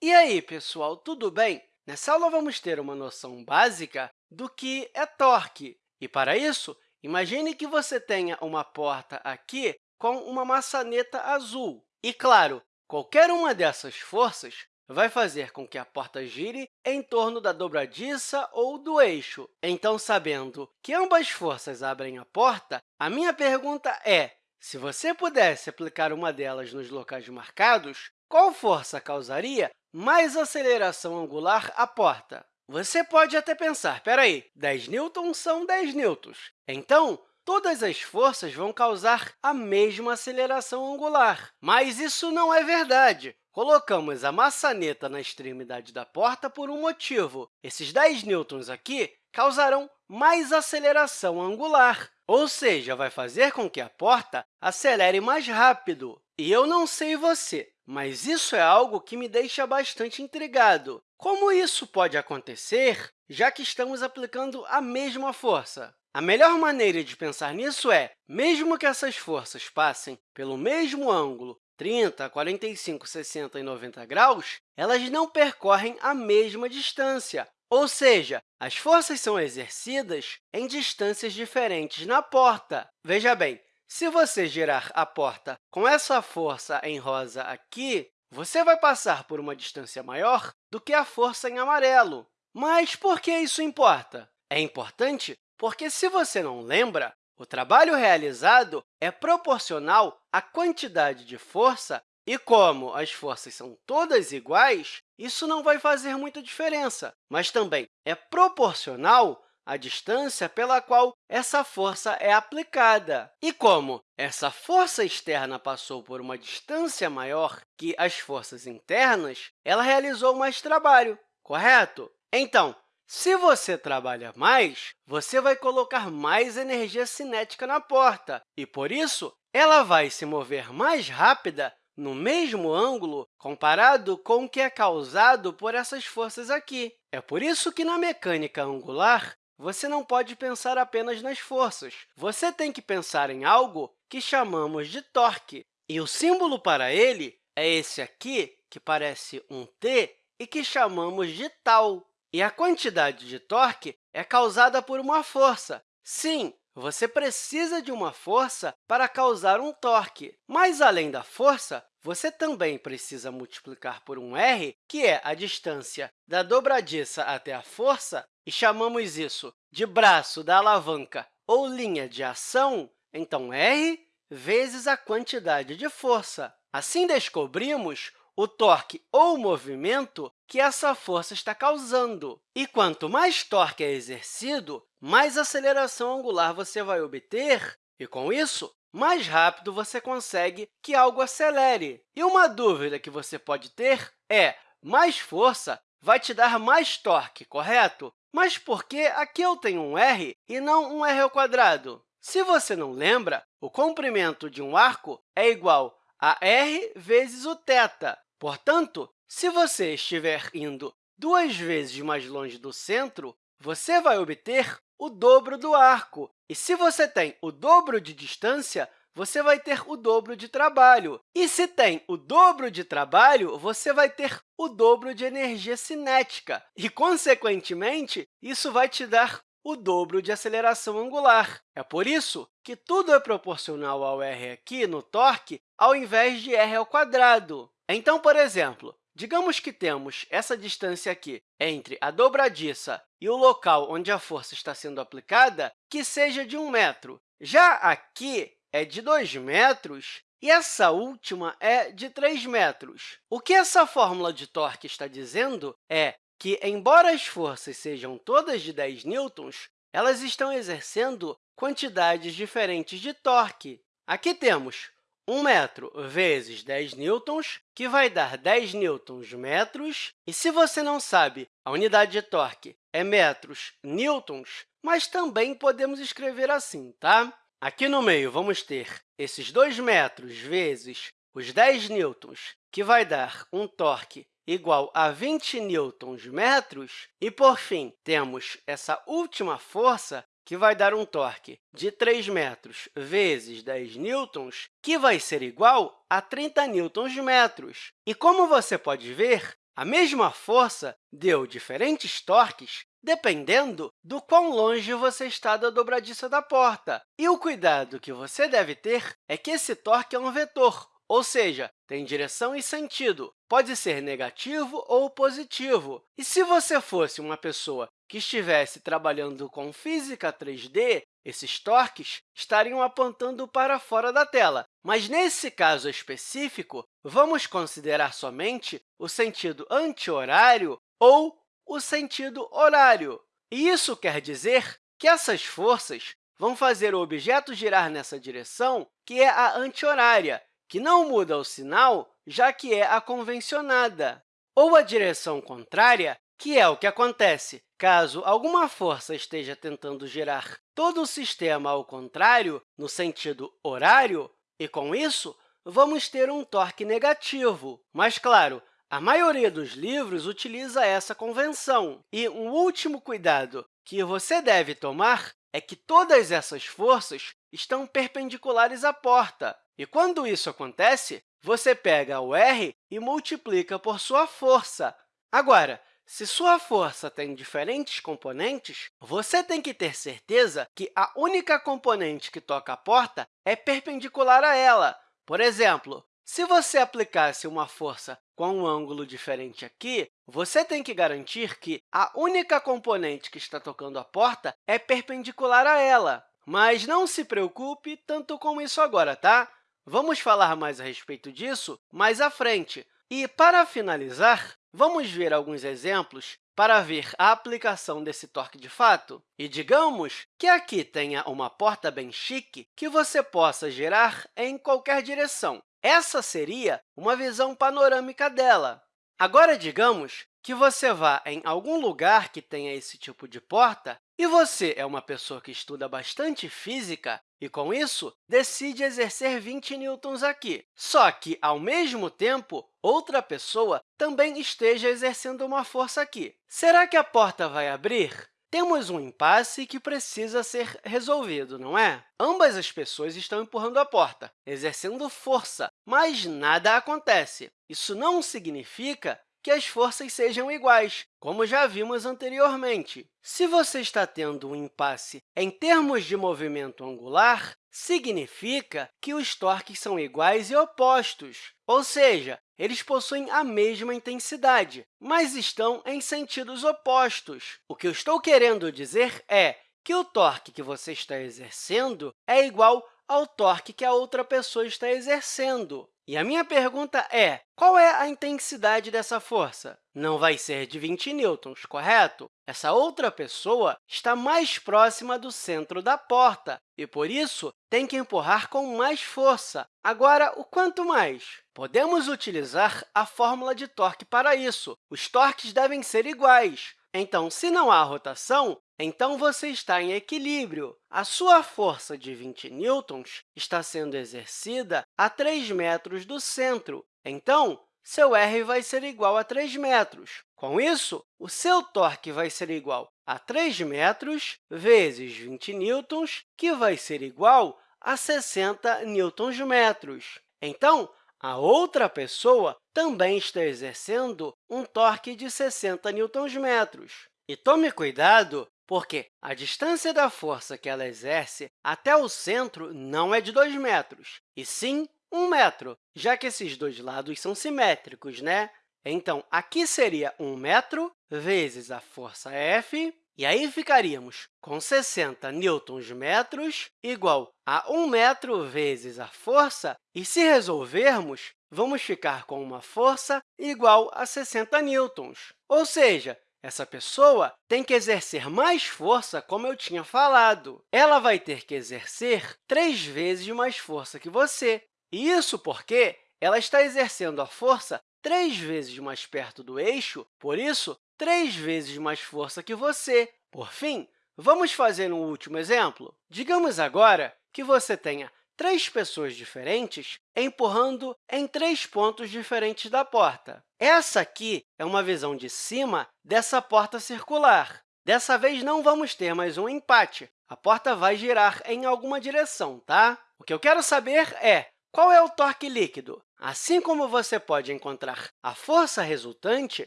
E aí, pessoal, tudo bem? Nessa aula, vamos ter uma noção básica do que é torque. E, para isso, imagine que você tenha uma porta aqui com uma maçaneta azul. E, claro, qualquer uma dessas forças vai fazer com que a porta gire em torno da dobradiça ou do eixo. Então, sabendo que ambas forças abrem a porta, a minha pergunta é, se você pudesse aplicar uma delas nos locais marcados, qual força causaria mais aceleração angular à porta? Você pode até pensar, espera aí, 10 newtons são 10 newtons. Então, todas as forças vão causar a mesma aceleração angular. Mas isso não é verdade. Colocamos a maçaneta na extremidade da porta por um motivo. Esses 10 newtons aqui causarão mais aceleração angular, ou seja, vai fazer com que a porta acelere mais rápido. E eu não sei você, mas isso é algo que me deixa bastante intrigado. Como isso pode acontecer, já que estamos aplicando a mesma força? A melhor maneira de pensar nisso é, mesmo que essas forças passem pelo mesmo ângulo, 30, 45, 60 e 90 graus, elas não percorrem a mesma distância, ou seja, as forças são exercidas em distâncias diferentes na porta. Veja bem, se você girar a porta com essa força em rosa aqui, você vai passar por uma distância maior do que a força em amarelo. Mas por que isso importa? É importante porque, se você não lembra, o trabalho realizado é proporcional à quantidade de força e, como as forças são todas iguais, isso não vai fazer muita diferença, mas também é proporcional a distância pela qual essa força é aplicada. E como essa força externa passou por uma distância maior que as forças internas, ela realizou mais trabalho, correto? Então, se você trabalha mais, você vai colocar mais energia cinética na porta, e, por isso, ela vai se mover mais rápida no mesmo ângulo comparado com o que é causado por essas forças aqui. É por isso que, na mecânica angular, você não pode pensar apenas nas forças. Você tem que pensar em algo que chamamos de torque. E o símbolo para ele é esse aqui, que parece um T, e que chamamos de tal. E a quantidade de torque é causada por uma força. Sim, você precisa de uma força para causar um torque. Mas, além da força, você também precisa multiplicar por um r, que é a distância da dobradiça até a força, e chamamos isso de braço da alavanca ou linha de ação, então r vezes a quantidade de força. Assim, descobrimos o torque ou movimento que essa força está causando. E quanto mais torque é exercido, mais aceleração angular você vai obter, e, com isso, mais rápido você consegue que algo acelere. E uma dúvida que você pode ter é, mais força vai te dar mais torque, correto? Mas por que aqui eu tenho um r e não um r ao quadrado? Se você não lembra, o comprimento de um arco é igual a r vezes o θ. Portanto, se você estiver indo duas vezes mais longe do centro, você vai obter o dobro do arco. E se você tem o dobro de distância, você vai ter o dobro de trabalho. E se tem o dobro de trabalho, você vai ter o dobro de energia cinética. E, consequentemente, isso vai te dar o dobro de aceleração angular. É por isso que tudo é proporcional ao r aqui no torque, ao invés de r ao quadrado. Então, por exemplo, digamos que temos essa distância aqui entre a dobradiça e o local onde a força está sendo aplicada, que seja de 1 metro. Já aqui é de 2 metros e essa última é de 3 metros. O que essa fórmula de torque está dizendo é que, embora as forças sejam todas de 10 newtons, elas estão exercendo quantidades diferentes de torque. Aqui temos 1 metro vezes 10 newtons, que vai dar 10 newtons metros. E se você não sabe, a unidade de torque é metros newtons, mas também podemos escrever assim, tá? Aqui no meio, vamos ter esses 2 metros vezes os 10 newtons, que vai dar um torque igual a 20 newtons metros. E, por fim, temos essa última força, que vai dar um torque de 3 metros vezes 10 newtons, que vai ser igual a 30 newtons metros. E, como você pode ver, a mesma força deu diferentes torques dependendo do quão longe você está da dobradiça da porta. E o cuidado que você deve ter é que esse torque é um vetor, ou seja, tem direção e sentido. Pode ser negativo ou positivo. E se você fosse uma pessoa que estivesse trabalhando com física 3D, esses torques estariam apontando para fora da tela. Mas, nesse caso específico, vamos considerar somente o sentido anti-horário ou o sentido horário. E isso quer dizer que essas forças vão fazer o objeto girar nessa direção, que é a anti-horária, que não muda o sinal, já que é a convencionada, ou a direção contrária, que é o que acontece caso alguma força esteja tentando girar todo o sistema ao contrário, no sentido horário, e, com isso, vamos ter um torque negativo. Mas, claro, a maioria dos livros utiliza essa convenção. E um último cuidado que você deve tomar é que todas essas forças estão perpendiculares à porta. E quando isso acontece, você pega o r e multiplica por sua força. Agora, se sua força tem diferentes componentes, você tem que ter certeza que a única componente que toca a porta é perpendicular a ela. Por exemplo, se você aplicasse uma força com um ângulo diferente aqui, você tem que garantir que a única componente que está tocando a porta é perpendicular a ela. Mas não se preocupe tanto com isso agora, tá? Vamos falar mais a respeito disso mais à frente. E, para finalizar, vamos ver alguns exemplos para ver a aplicação desse torque de fato. E digamos que aqui tenha uma porta bem chique que você possa girar em qualquer direção. Essa seria uma visão panorâmica dela. Agora, digamos que você vá em algum lugar que tenha esse tipo de porta e você é uma pessoa que estuda bastante física e, com isso, decide exercer 20 newtons aqui. Só que, ao mesmo tempo, outra pessoa também esteja exercendo uma força aqui. Será que a porta vai abrir? Temos um impasse que precisa ser resolvido, não é? Ambas as pessoas estão empurrando a porta, exercendo força, mas nada acontece. Isso não significa que as forças sejam iguais, como já vimos anteriormente. Se você está tendo um impasse em termos de movimento angular, significa que os torques são iguais e opostos, ou seja, eles possuem a mesma intensidade, mas estão em sentidos opostos. O que eu estou querendo dizer é que o torque que você está exercendo é igual ao torque que a outra pessoa está exercendo. E a minha pergunta é, qual é a intensidade dessa força? Não vai ser de 20 newtons, correto? Essa outra pessoa está mais próxima do centro da porta e, por isso, tem que empurrar com mais força. Agora, o quanto mais? Podemos utilizar a fórmula de torque para isso. Os torques devem ser iguais. Então, se não há rotação, então você está em equilíbrio. A sua força de 20 newtons está sendo exercida a 3 metros do centro. Então, seu r vai ser igual a 3 metros. Com isso, o seu torque vai ser igual a 3 metros vezes 20 newtons, que vai ser igual a 60 newtons-metros. Então, a outra pessoa também está exercendo um torque de 60 newtons-metros. E tome cuidado, porque a distância da força que ela exerce até o centro não é de 2 metros, e sim 1 metro, já que esses dois lados são simétricos, né? Então, aqui seria 1 metro vezes a força F, e aí ficaríamos com 60 newtons-metros igual a 1 metro vezes a força, e se resolvermos, vamos ficar com uma força igual a 60 newtons. Ou seja, essa pessoa tem que exercer mais força, como eu tinha falado. Ela vai ter que exercer três vezes mais força que você. E isso porque ela está exercendo a força três vezes mais perto do eixo, por isso, três vezes mais força que você. Por fim, vamos fazer um último exemplo? Digamos agora que você tenha três pessoas diferentes empurrando em três pontos diferentes da porta. Essa aqui é uma visão de cima dessa porta circular. Dessa vez, não vamos ter mais um empate. A porta vai girar em alguma direção, tá? O que eu quero saber é qual é o torque líquido? Assim como você pode encontrar a força resultante,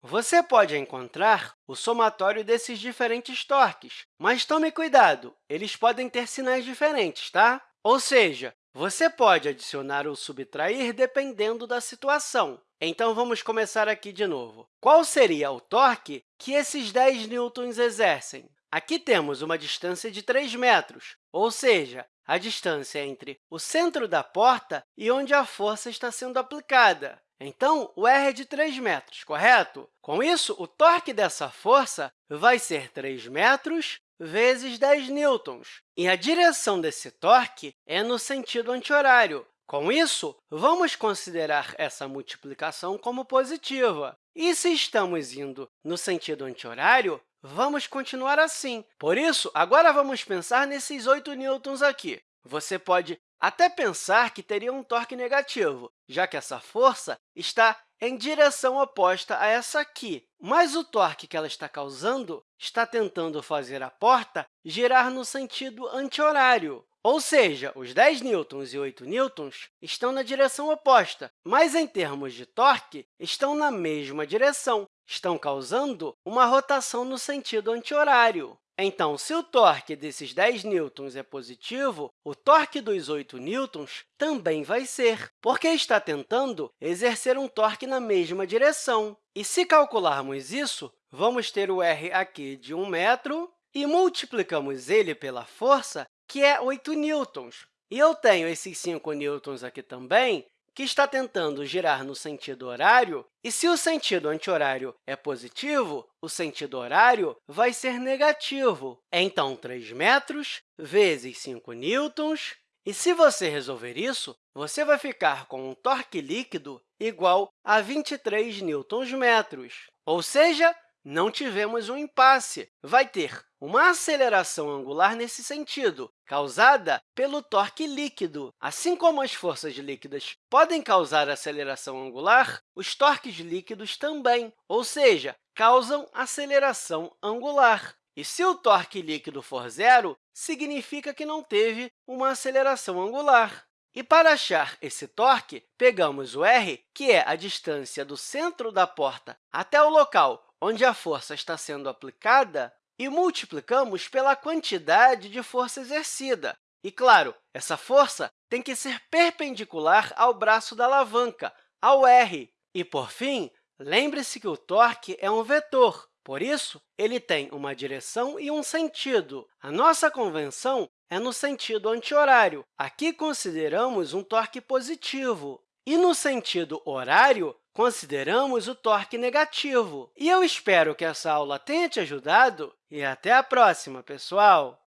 você pode encontrar o somatório desses diferentes torques. Mas tome cuidado, eles podem ter sinais diferentes, tá? Ou seja, você pode adicionar ou subtrair dependendo da situação. Então, vamos começar aqui de novo. Qual seria o torque que esses 10 newtons exercem? Aqui temos uma distância de 3 metros, ou seja, a distância entre o centro da porta e onde a força está sendo aplicada. Então, o R é de 3 metros, correto? Com isso, o torque dessa força vai ser 3 metros vezes 10 newtons. E a direção desse torque é no sentido anti-horário. Com isso, vamos considerar essa multiplicação como positiva. E se estamos indo no sentido anti-horário, vamos continuar assim. Por isso, agora vamos pensar nesses 8 newtons aqui. Você pode até pensar que teria um torque negativo, já que essa força está em direção oposta a essa aqui. Mas o torque que ela está causando está tentando fazer a porta girar no sentido anti-horário. Ou seja, os 10 newtons e 8 newtons estão na direção oposta, mas, em termos de torque, estão na mesma direção, estão causando uma rotação no sentido anti-horário. Então, se o torque desses 10 newtons é positivo, o torque dos 8 newtons também vai ser, porque está tentando exercer um torque na mesma direção. E se calcularmos isso, vamos ter o r aqui de 1 metro e multiplicamos ele pela força, que é 8 newtons. E eu tenho esses 5 newtons aqui também, que está tentando girar no sentido horário, e se o sentido anti-horário é positivo, o sentido horário vai ser negativo. Então, 3 metros vezes 5 newtons, e se você resolver isso, você vai ficar com um torque líquido igual a 23 newtons-metros. Ou seja, não tivemos um impasse. Vai ter uma aceleração angular nesse sentido, causada pelo torque líquido. Assim como as forças líquidas podem causar aceleração angular, os torques líquidos também, ou seja, causam aceleração angular. E se o torque líquido for zero, significa que não teve uma aceleração angular. E para achar esse torque, pegamos o r, que é a distância do centro da porta até o local onde a força está sendo aplicada, e multiplicamos pela quantidade de força exercida. E, claro, essa força tem que ser perpendicular ao braço da alavanca, ao r. E, por fim, lembre-se que o torque é um vetor, por isso, ele tem uma direção e um sentido. A nossa convenção é no sentido anti-horário. Aqui consideramos um torque positivo. E no sentido horário, consideramos o torque negativo. E eu espero que essa aula tenha te ajudado e até a próxima, pessoal!